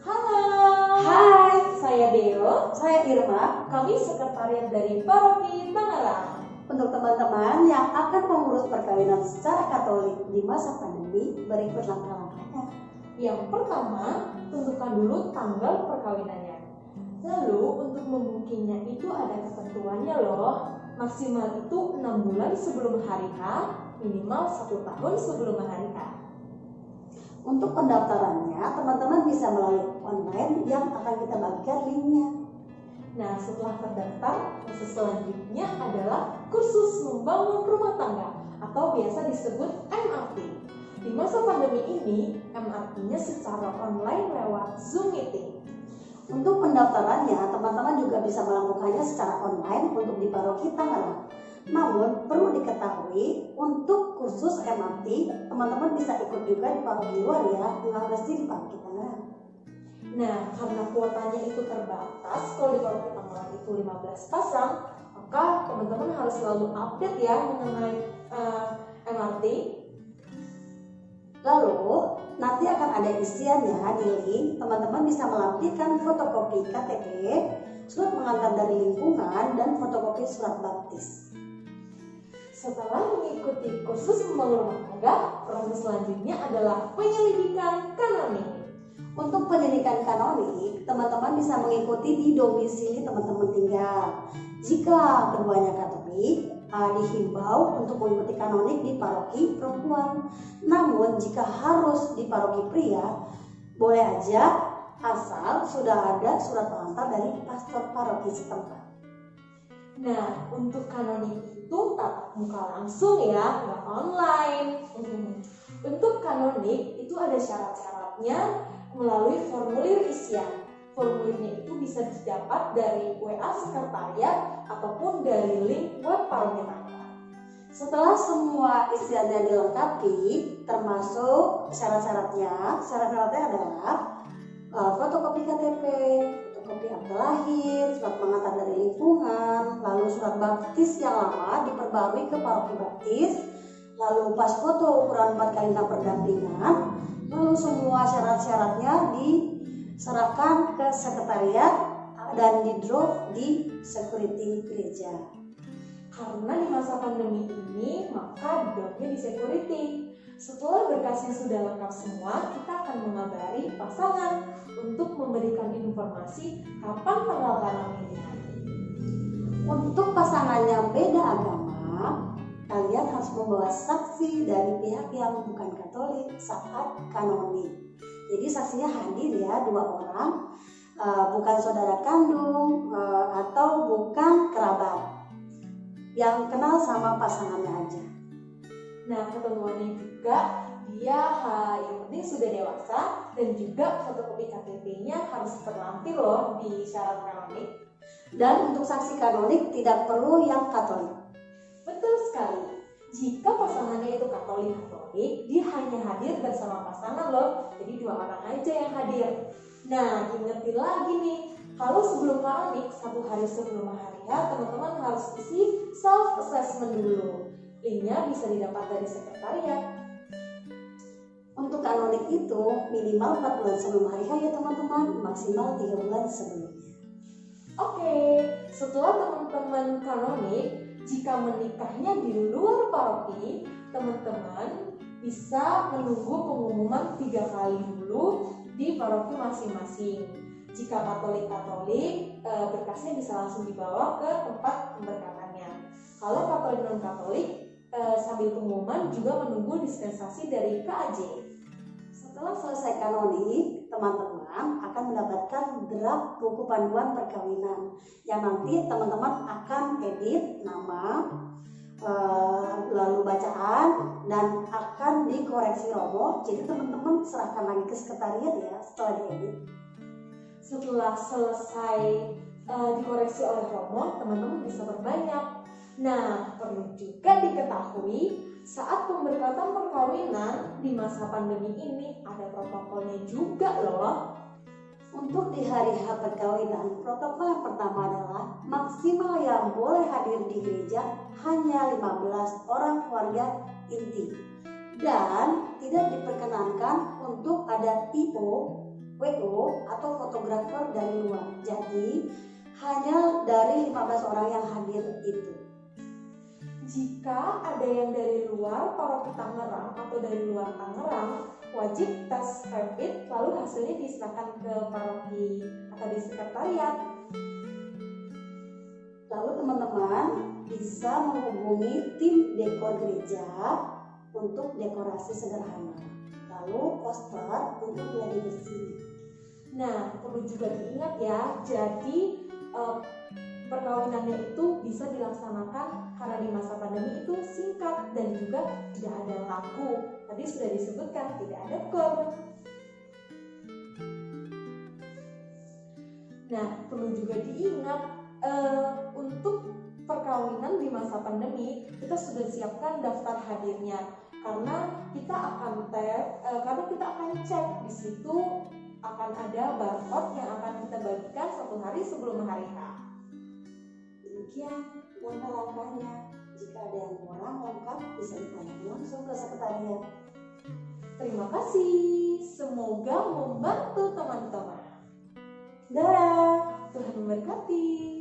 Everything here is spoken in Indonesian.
Halo. Hai, Saya Deo. saya Irma. Kami sekretariat dari Paroki Tangerang. Untuk teman-teman yang akan mengurus perkawinan secara Katolik di masa pandemi, berikut langkah-langkahnya. Yang pertama, tentukan dulu tanggal perkawinannya. Lalu untuk membukinya itu ada ketentuannya loh. Maksimal itu 6 bulan sebelum hari H, minimal 1 tahun sebelum hari H. Untuk pendaftarannya, teman-teman bisa melalui online yang akan kita bagikan linknya. Nah, setelah terdaftar, proses selanjutnya adalah kursus membangun rumah tangga atau biasa disebut MRT. Di masa pandemi ini, MRT-nya secara online lewat Zoom Meeting. Untuk pendaftarannya, teman-teman juga bisa melakukannya secara online untuk di Paroki Tangerang. Namun, perlu diketahui, untuk kursus MRT, teman-teman bisa ikut juga di paroki luar ya, nggak mesti di Paroki Tangerang. Nah, karena kuotanya itu terbatas, kalau di Paroki Tangerang itu 15 pasang, maka teman-teman harus selalu update ya mengenai eh, MRT. Lalu, nanti akan ada isiannya di link, teman-teman bisa melampirkan fotokopi KTP, surat pengantar dari lingkungan, dan fotokopi surat baptis. Setelah mengikuti kursus membangun rumah tangga, proses selanjutnya adalah penyelidikan kanonik. Untuk pendidikan kanonik, teman-teman bisa mengikuti di domisili teman-teman tinggal. Jika keduanya Katolik, eh, dihimbau untuk mengikuti kanonik di paroki perempuan. Namun, jika harus di paroki pria, boleh aja asal sudah ada surat pengantar dari pastor paroki setempat. Nah, untuk kanonik itu tatap muka langsung ya, nggak online. Untuk kanonik itu ada syarat-syaratnya melalui formulir isian. Formulirnya itu bisa didapat dari WA sekretariat ataupun dari link web Tangerang. Setelah semua isiannya dilengkapi, termasuk syarat-syaratnya, syarat-syaratnya adalah uh, fotokopi KTP, fotokopi akte lahir, surat pengantar dari lingkungan, lalu surat baptis yang lama diperbarui ke paroki baptis, lalu pas foto ukuran 4 kali 6 perdampingan, lalu semua syarat-syaratnya diserahkan ke sekretariat dan di drop di security gereja. Karena di masa pandemi maka di security. Setelah berkasnya sudah lengkap semua, kita akan mengabari pasangan untuk memberikan informasi kapan tanggal kawinnya. Untuk pasangan yang beda agama, kalian harus membawa saksi dari pihak yang bukan Katolik saat kanonik. Jadi saksinya hadir ya dua orang, eh, bukan saudara kandung eh, atau bukan kerabat, yang kenal sama pasangannya aja. Nah, ketentuannya juga dia ha, yang penting sudah dewasa dan juga fotokopi KTP-nya harus terlampir loh di syarat kanonik. Dan untuk saksi kanonik tidak perlu yang Katolik. Betul sekali. Jika pasangannya itu Katolik Katolik, dia hanya hadir bersama pasangan loh. Jadi dua orang aja yang hadir. Nah, ingetin lagi nih, kalau sebelum kanonik, satu hari sebelum hari H, teman-teman harus isi self assessment dulu. Linknya bisa didapat dari sekretariat. Untuk kanonik itu minimal 4 bulan sebelum hari H ya teman-teman, maksimal 3 bulan sebelumnya. Oke, setelah teman-teman kanonik, jika menikahnya di luar paroki, teman-teman bisa menunggu pengumuman tiga kali dulu di paroki masing-masing. Jika Katolik-Katolik, eh, berkasnya bisa langsung dibawa ke tempat pemberkatannya. Kalau Katolik non-Katolik, eh, sambil pengumuman juga menunggu dispensasi dari KAJ. Setelah selesai kanonik, teman-teman akan mendapatkan draft buku panduan perkawinan yang nanti teman-teman akan edit nama, eh, lalu bacaan, dan akan dikoreksi Romo. Jadi teman-teman serahkan lagi ke sekretariat ya setelah diedit. setelah selesai eh, dikoreksi oleh Romo, teman-teman bisa berbanyak. Nah, perlu juga diketahui saat pemberkatan perkawinan di masa pandemi ini ada protokolnya juga loh. Untuk di hari H perkawinan, protokol yang pertama adalah maksimal yang boleh hadir di gereja hanya 15 orang keluarga inti dan tidak diperkenankan untuk ada IO, WO atau fotografer dari luar. Jadi hanya dari 15 orang yang hadir itu. Jika ada yang dari luar paroki Tangerang atau dari luar Tangerang, wajib tes rapid lalu hasilnya diserahkan ke paroki atau di sekretariat. Lalu teman-teman bisa menghubungi tim dekor gereja untuk dekorasi sederhana. Lalu poster untuk gladi bersih. Nah, perlu juga diingat ya, jadi eh, perkawinannya itu bisa dilaksanakan karena di masa pandemi itu singkat dan juga tidak ada laku. Tadi sudah disebutkan tidak ada kor. Nah, perlu juga diingat eh, untuk perkawinan di masa pandemi kita sudah siapkan daftar hadirnya karena kita akan tab, eh, karena kita akan cek di situ akan ada barcode yang akan kita bagikan satu hari sebelum hari H. Demikian langkah-langkahnya. Jika ada yang kurang lengkap bisa ditanyakan langsung ke sekretariat. Terima kasih. Semoga membantu teman-teman. Dadah. Tuhan memberkati.